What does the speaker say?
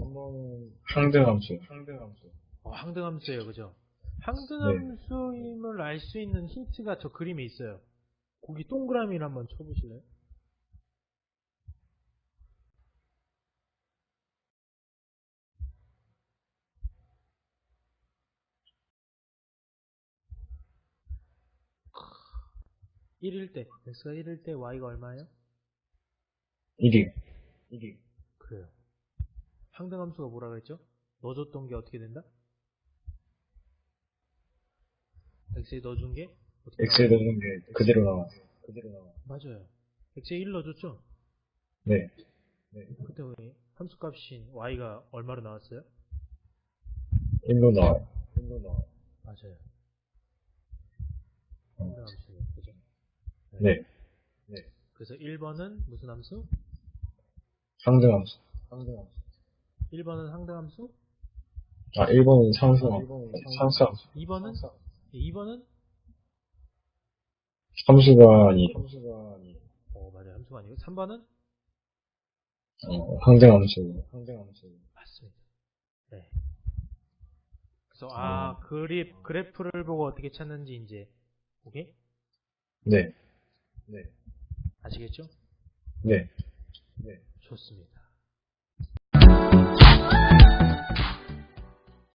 3번은 항등함수. 어, 항등함수예요, 그죠? 네. 항등함수임을 알수 있는 힌트가 저 그림에 있어요. 거기 동그라미를 한번 쳐보실래요? 일 1일 때, x가 1일 때 y가 얼마예요? 1이. 그래요. 항등함수가 뭐라 그랬죠? 넣어줬던 게 어떻게 된다? x에 넣어준 게 어떻게 X에 나와요? 넣는 게 그대로 나와. 맞아요. x에 1 넣어줬죠? 네. 그때 왜 함수 값인 y가 얼마로 나왔어요? 1로 나와요. 맞아요. 어. 항등함수예요. 그죠? 네. 그래서 1번은 무슨 함수? 상등함수. 1번은 항등함수? 아, 1번은 상수, 상수함수. 2번은? 2번은? 함수가 아니, 어, 맞아요. 함수가 아니고 3번은? 어, 항등함수. 맞습니다. 네. 그래서 아 그리 그래프를 보고 어떻게 찾는지 이제 오케이 네. 아시겠죠? 네. 좋습니다.